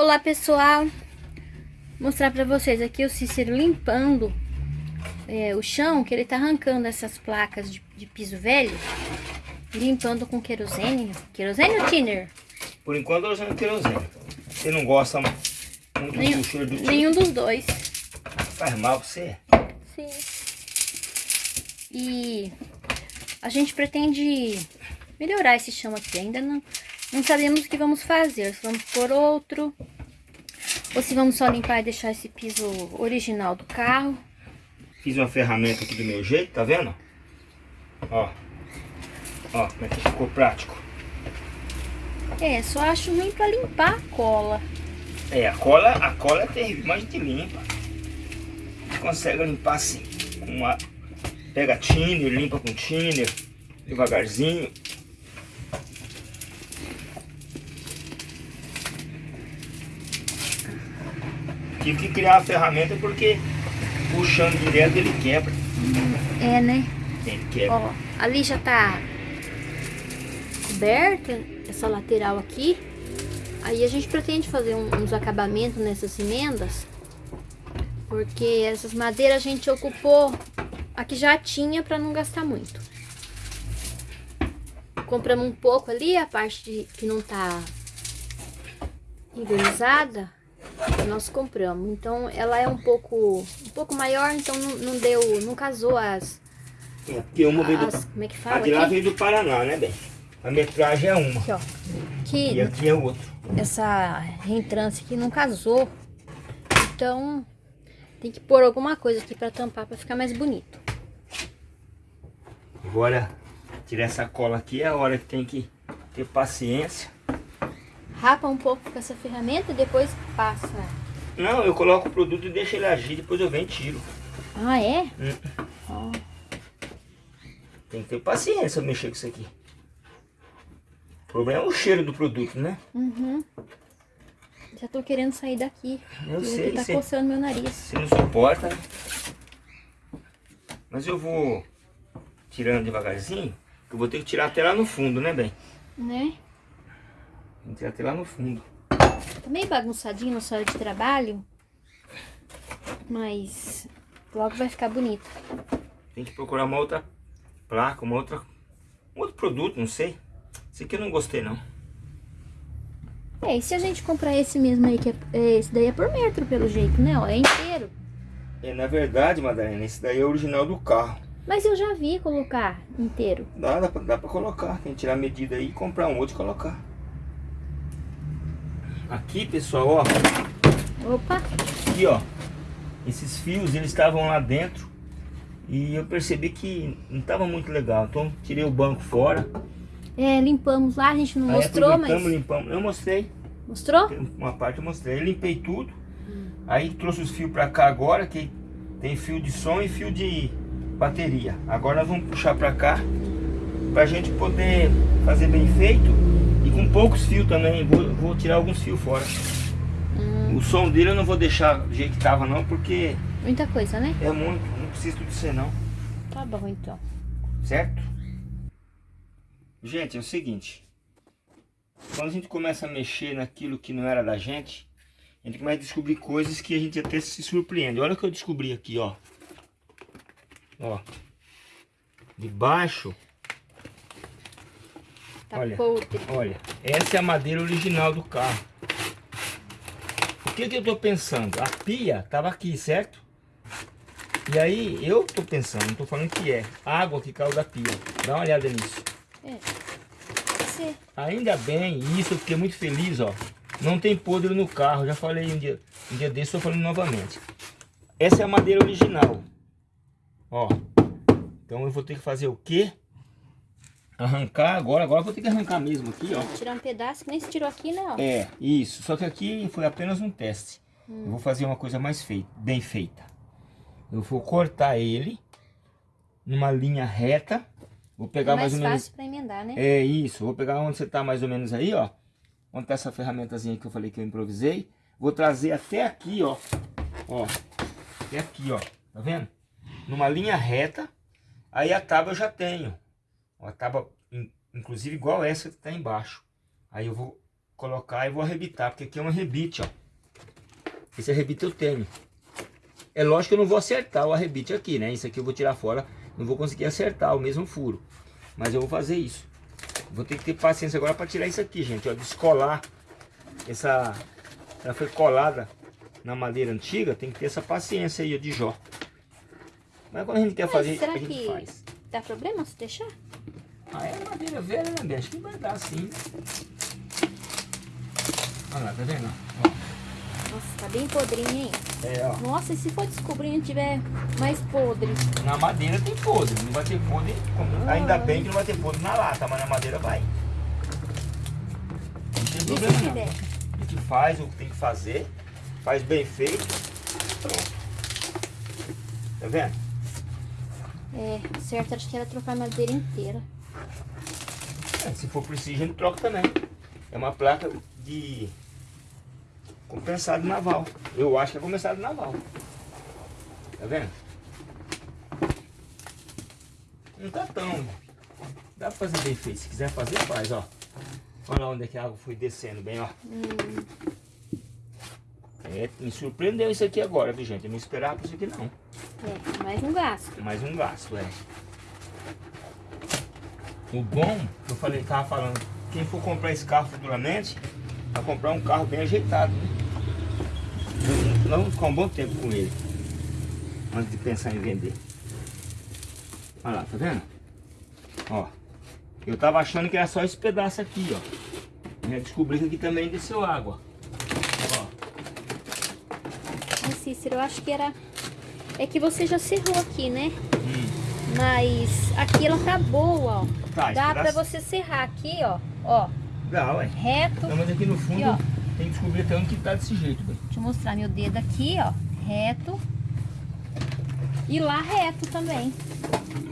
Olá pessoal, Vou mostrar pra vocês aqui o Cícero limpando é, o chão, que ele tá arrancando essas placas de, de piso velho, limpando com querosene, querosene ou thinner? Por enquanto eu usando querosene, você não gosta muito nenhum, do cheiro do thinner? Nenhum dos dois. Faz mal pra você? Sim. E a gente pretende melhorar esse chão aqui, ainda não não sabemos o que vamos fazer, se vamos pôr outro, ou se vamos só limpar e deixar esse piso original do carro. Fiz uma ferramenta aqui do meu jeito, tá vendo? Ó, ó, como é que ficou prático. É, só acho ruim pra limpar a cola. É, a cola, a cola é terrível, mas a gente limpa. A gente consegue limpar assim, com uma... Pega thinner, limpa com thinner, devagarzinho. Tive que criar a ferramenta porque puxando direto ele quebra. É, né? Ele quebra. Ó, ali já tá coberta essa lateral aqui. Aí a gente pretende fazer um, uns acabamentos nessas emendas. Porque essas madeiras a gente ocupou a que já tinha para não gastar muito. Compramos um pouco ali, a parte de, que não tá envernizada nós compramos. Então ela é um pouco um pouco maior, então não, não deu, não casou as. É, porque uma veio as, do. Como é que fala? A de lá veio do Paraná, né, bem? A metragem é uma. Aqui, ó. Que e aqui é outro. Essa reentrância aqui não casou. Então tem que pôr alguma coisa aqui para tampar para ficar mais bonito. Agora tirar essa cola aqui é a hora que tem que ter paciência rapa um pouco com essa ferramenta e depois passa. Não, eu coloco o produto e deixo ele agir, depois eu venho e tiro. Ah, é? Hum. Oh. Tem que ter paciência mexer com isso aqui. O problema é o cheiro do produto, né? Uhum. Já tô querendo sair daqui. Eu sei. Tá coçando meu nariz. Você não suporta. Mas eu vou tirando devagarzinho, que eu vou ter que tirar até lá no fundo, né, bem? Né? Tem que até lá no fundo. Tá meio bagunçadinho na sua hora de trabalho. Mas logo vai ficar bonito. Tem que procurar uma outra placa, uma outra... Um outro produto, não sei. Esse aqui eu não gostei, não. É, e se a gente comprar esse mesmo aí, que é, esse daí é por metro, pelo jeito, né? Ó, é inteiro. É, na verdade, Madalena, esse daí é original do carro. Mas eu já vi colocar inteiro. Dá, dá pra, dá pra colocar. Tem que tirar a medida aí, comprar um outro e colocar. Aqui, pessoal, ó. Opa! Aqui, ó. Esses fios, eles estavam lá dentro. E eu percebi que não estava muito legal. Então, tirei o banco fora. É, limpamos lá, a gente não Aí mostrou, mas... limpamos. Eu mostrei. Mostrou? Uma parte eu mostrei. Eu limpei tudo. Hum. Aí trouxe os fios pra cá agora, que tem fio de som e fio de bateria. Agora nós vamos puxar pra cá, pra gente poder fazer bem feito e com poucos fios também, vou, vou tirar alguns fios fora. Hum. O som dele eu não vou deixar do jeito que tava não, porque... Muita coisa, né? É muito, não precisa tudo ser não. Tá bom então. Certo? Gente, é o seguinte. Quando a gente começa a mexer naquilo que não era da gente, a gente começa a descobrir coisas que a gente até se surpreende. Olha o que eu descobri aqui, ó. Ó. Debaixo Tá olha, podre. Olha, essa é a madeira original do carro. O que, que eu tô pensando? A pia tava aqui, certo? E aí, eu tô pensando, não tô falando que é. Água que caiu da pia. Dá uma olhada nisso. É. Sim. Ainda bem, isso eu fiquei muito feliz, ó. Não tem podre no carro. Já falei um dia, um dia desse, tô falando novamente. Essa é a madeira original. Ó. Então eu vou ter que fazer o quê? Arrancar agora, agora vou ter que arrancar mesmo aqui, ó. Tirar um pedaço que nem se tirou aqui, né, ó. É, isso. Só que aqui foi apenas um teste. Hum. Eu vou fazer uma coisa mais feita, bem feita. Eu vou cortar ele numa linha reta. Vou pegar é mais, mais ou menos... fácil para emendar, né? É isso. Vou pegar onde você tá mais ou menos aí, ó. Onde tá essa ferramentazinha que eu falei que eu improvisei. Vou trazer até aqui, ó. Ó. Até aqui, ó. Tá vendo? Numa linha reta. Aí a tábua eu já tenho. Uma tábua, inclusive igual essa que está embaixo. Aí eu vou colocar e vou arrebitar, porque aqui é um arrebite, ó. Esse arrebite eu tenho. É lógico que eu não vou acertar o arrebite aqui, né? Isso aqui eu vou tirar fora, não vou conseguir acertar o mesmo furo. Mas eu vou fazer isso. Vou ter que ter paciência agora para tirar isso aqui, gente, ó. Descolar essa... Ela foi colada na madeira antiga, tem que ter essa paciência aí, ó, de jó. Mas quando a gente quer Mas fazer, a gente que faz. Dá problema se deixar? Ah, é madeira velha, né, Bia? Acho que vai dar sim. Olha lá, tá vendo? Ó, Nossa, tá bem podrinho, hein? É, ó. Nossa, e se for descobrir e tiver mais podre? Na madeira tem podre, não vai ter podre. como- Ainda bem que não vai ter podre na lata, mas na madeira vai. Não tem problema não. A gente faz o que tem que fazer, faz bem feito, pronto. Tá vendo? É, o certo acho que era trocar a madeira inteira. É, se for preciso, a gente troca também. É uma placa de compensado naval. Eu acho que é compensado naval. Tá vendo? Não tá tão. Dá pra fazer bem feito. Se quiser fazer, faz, ó. Olha onde é que a água foi descendo bem, ó. Hum, É, me surpreendeu isso aqui agora, viu, gente? Eu não esperava por isso aqui, não. É, mais um gasto. Mais um gasto, é. O bom, que eu falei, tava falando, quem for comprar esse carro futuramente, vai comprar um carro bem ajeitado, né? Nós vamos ficar um bom tempo com ele. Antes de pensar em vender. Olha lá, tá vendo? Ó. Eu tava achando que era só esse pedaço aqui, ó. Eu descobri que aqui também desceu água. Ó. Mas Cícero, eu acho que era... É que você já cerrou aqui, né? Hum. Mas aqui ela tá boa, ó. Tá, Dá pra você serrar aqui, ó. Ó, Dá, ué. reto. Não, mas aqui no fundo Aqui, tem que descobrir até onde que tá desse jeito, velho. Deixa eu mostrar meu dedo aqui, ó. Reto. E lá reto também.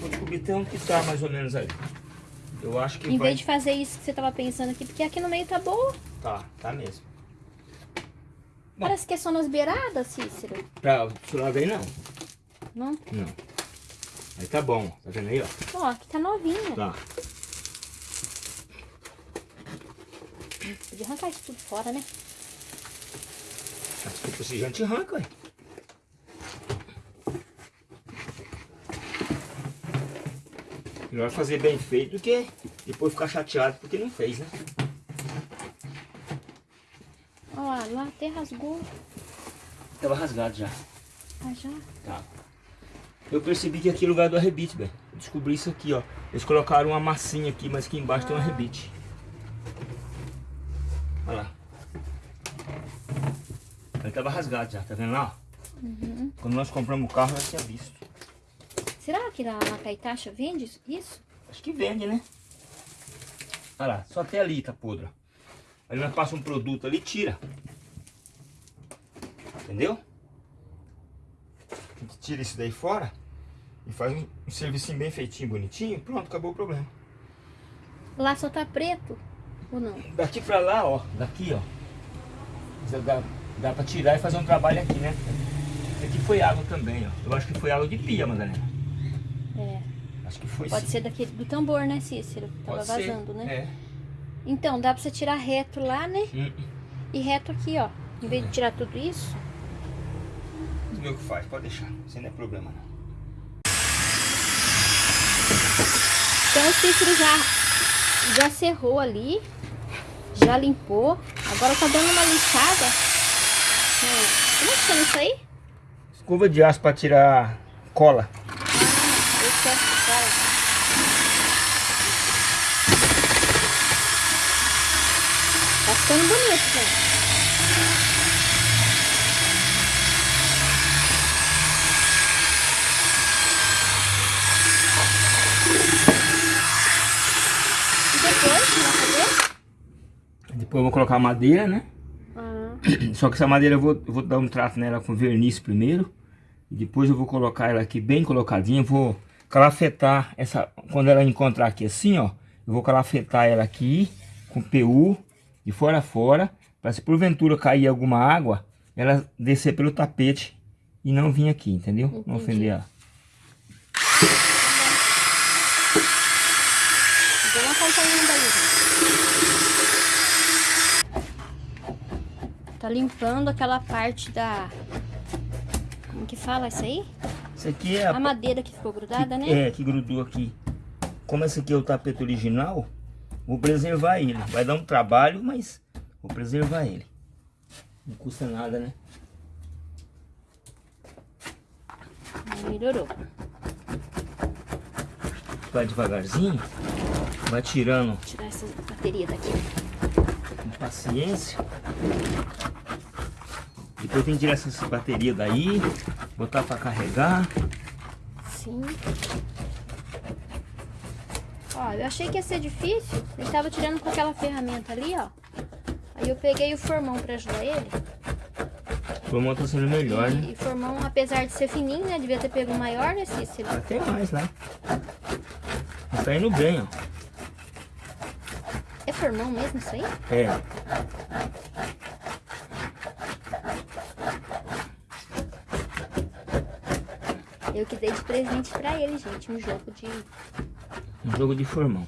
Vou descobrir até onde que tá mais ou menos aí. Eu acho que Em vai... vez de fazer isso que você tava pensando aqui, porque aqui no meio tá boa. Tá, tá mesmo. Bom. Parece que é só nas beiradas, Cícero. Pra lado aí não. Não? Não. Aí tá bom, tá vendo aí, ó? Ó, aqui tá novinha. Tá. Podia arrancar isso tudo fora, né? Se for a gente arranca, ué. Melhor fazer bem feito do que depois ficar chateado porque não fez, né? Lá até rasgou. Tava rasgado já. Ah, já. Tá. Eu percebi que aqui é lugar do arrebite, velho. Descobri isso aqui, ó. Eles colocaram uma massinha aqui, mas aqui embaixo tem um arrebite. Olha lá. Ele tava rasgado já, tá vendo lá? Uhum. Quando nós compramos o carro, nós tinha visto. Será que lá na Caetacha vende isso-? Acho que vende, né? Olha lá, só até ali tá podre. Aí nós passa um produto ali e tira. Entendeu? A gente tira isso daí fora e faz um, um servicinho bem feitinho, bonitinho. Pronto, acabou o problema. Lá só tá preto. Ou não? Daqui pra lá, ó. Daqui, ó. Dá, dá pra tirar e fazer um trabalho aqui, né? Aqui foi água também, ó. Eu acho que foi água de pia, Madalena. É. Acho que foi Pode sim. ser daquele do tambor, né, Cícero? Tava Pode ser, vazando, né? É. Então, dá pra você tirar reto lá, né? E reto aqui, ó. Em vez de tirar tudo isso. Tu vê o que faz, pode deixar. Isso não é problema, não. Então o Cícero já, já cerrou ali. Já limpou. Agora tá dando uma lixada. É, Como é que chama isso aí? Escova de aço pra tirar cola. Ah, excesso, cara. Tá ficando bonito, gente. E depois, o que vai fazer? Depois eu vou colocar madeira, né? Ah, Só que essa madeira eu vou, eu vou dar um trato nela com verniz primeiro. E depois eu vou colocar ela aqui bem colocadinha. Vou calafetar essa... Quando ela encontrar aqui assim, ó. Eu vou calafetar ela aqui com PU de fora a fora. Para se porventura cair alguma água, ela descer pelo tapete e não vir aqui, entendeu? Não Entendi. ofender ela. Vamos acompanhando aí, gente. Tá limpando aquela parte da... Como que fala isso aí? Isso aqui é a, a madeira que ficou grudada, que, né? É, que grudou aqui. Como esse aqui é o tapete original, vou preservar ele. Vai dar um trabalho, mas vou preservar ele. Não custa nada, né? Melhorou. Vai devagarzinho. Vai tirando. Vou tirar essa bateria daqui. Paciência. Depois tem que tirar essa bateria daí. Botar para carregar. Sim. Ó, eu achei que ia ser difícil. Ele tava tirando com aquela ferramenta ali, ó. Aí eu peguei o formão para ajudar ele. O formão tá sendo melhor, e, né? E formão, apesar de ser fininho, né? Devia ter pego maior, né, Cícero? Até mais, né? Tá indo bem, ó. Formão mesmo isso aí? É. Eu que dei de presente pra ele, gente, um jogo de... Um jogo de formão.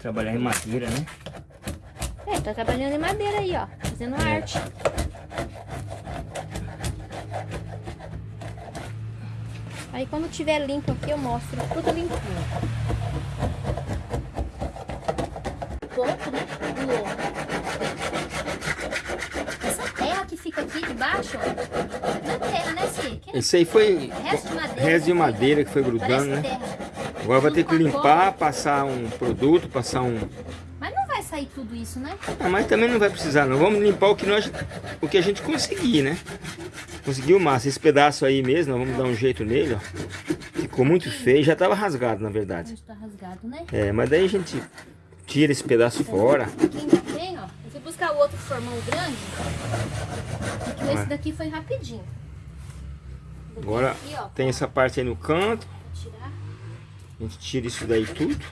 Trabalhar em madeira, né? É, tá trabalhando em madeira aí, ó. Fazendo é. arte. Aí quando tiver limpo aqui eu mostro tudo limpinho. Pouco, né? Do... Essa terra que fica aqui debaixo, ó. Não é terra, né, Cê? Esse aí foi resto de madeira, resto de madeira que foi grudando, né? Terra. Agora vai ter que limpar, passar um produto, passar um... Mas não vai sair tudo isso, né? Ah, mas também não vai precisar, não. Vamos limpar o que, nós, o que a gente conseguir, né? Conseguiu massa. Esse pedaço aí mesmo, vamos dar um jeito nele, ó. Ficou muito feio. Já tava rasgado, na verdade. Tá rasgado, né? É, mas daí a gente tira esse pedaço fora. Aqui ainda tem, ó. Eu fui buscar o outro formão grande. Porque esse daqui foi rapidinho. Agora aqui, ó, tem essa parte aí no canto. A gente tira isso daí tudo.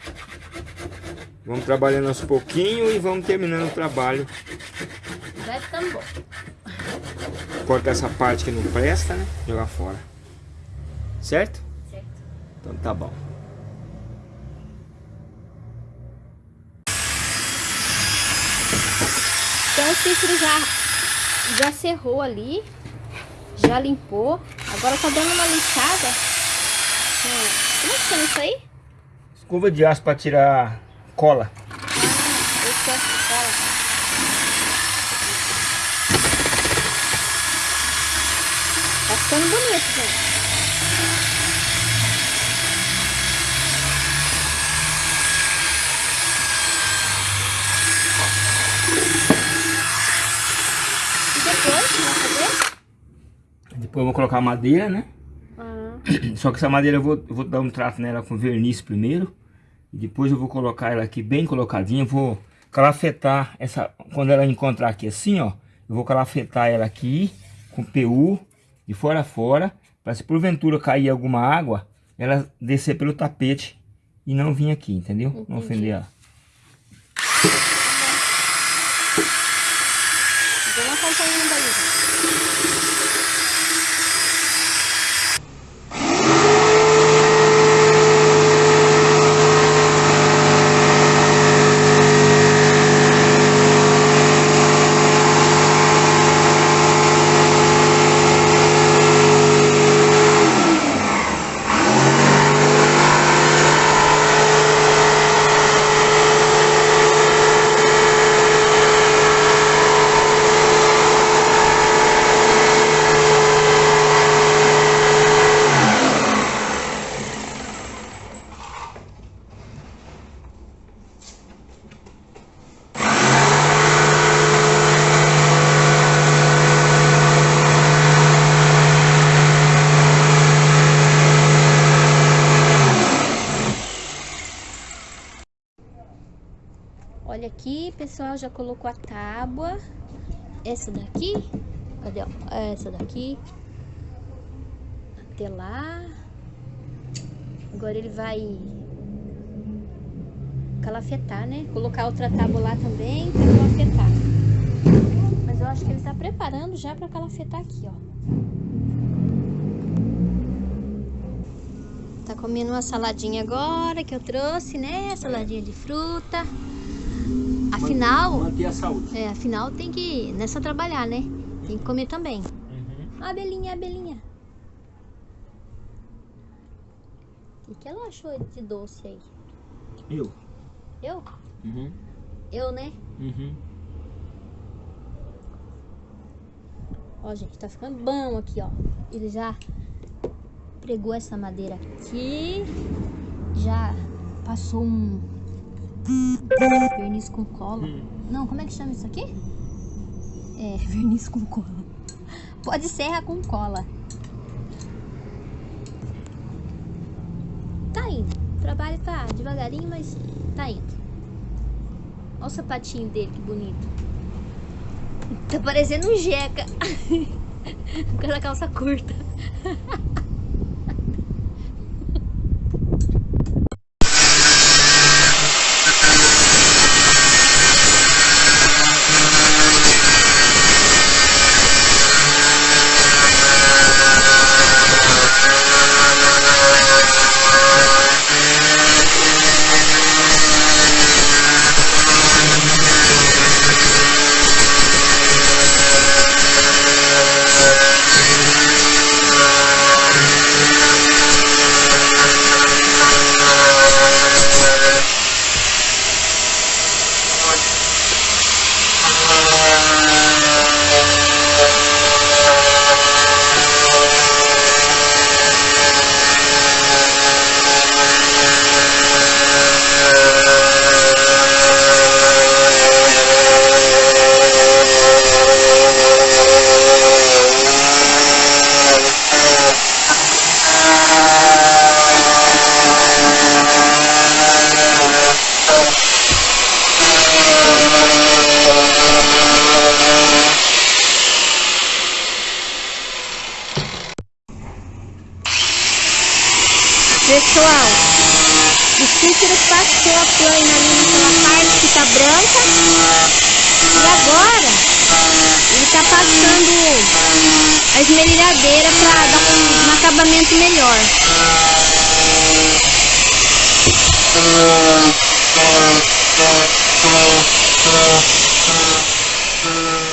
Vamos trabalhando aos pouquinhos e vamos terminando o trabalho. Vai ficando bom cortar essa parte que não presta, né? Jogar fora. Certo? Certo. Então tá bom. Então o Cícero já, já cerrou ali, já limpou. Agora tá dando uma lixada. Como é que chama isso aí? Escova de aço para tirar cola. Ah, excesso de cola. ficando bonito, gente. E depois, vai fazer? Depois eu vou colocar madeira, né? Uhum. Só que essa madeira eu vou, eu vou dar um trato nela com verniz primeiro. E depois eu vou colocar ela aqui bem colocadinha. Vou calafetar essa... Quando ela encontrar aqui assim, ó. Eu vou calafetar ela aqui com PU de fora a fora, para se porventura cair alguma água, ela descer pelo tapete e não vir aqui, entendeu? Entendi. Não ofender ela. Vamos acompanhando aí. Olha aqui, pessoal, já colocou a tábua. Essa daqui, cadê? Ó? Essa daqui. Até lá. Agora ele vai calafetar, né? Colocar outra tábua lá também para calafetar. Mas eu acho que ele tá preparando já para calafetar aqui, ó. Tá comendo uma saladinha agora que eu trouxe, né? Saladinha de fruta. Afinal, Manter a saúde. é, afinal tem que não é só trabalhar, né? Tem que comer também. Uhum. A abelhinha, a abelhinha. O que, que ela achou de doce aí? Eu? Eu? Uhum. Eu, né? Uhum. Ó, gente, tá ficando bom aqui, ó. Ele já pregou essa madeira aqui. Já passou um verniz com cola. Hum. Não, como é que chama isso aqui? É, verniz com cola. Pode serra com cola. Tá indo. O trabalho tá devagarinho, mas tá indo. Olha o sapatinho dele, que bonito. Tá parecendo um jeca. Com aquela calça curta. Pessoal, o Cícero passou a plana ali naquela parte que tá branca. E agora ele tá passando a esmerilhadeira para dar um, um acabamento melhor. You.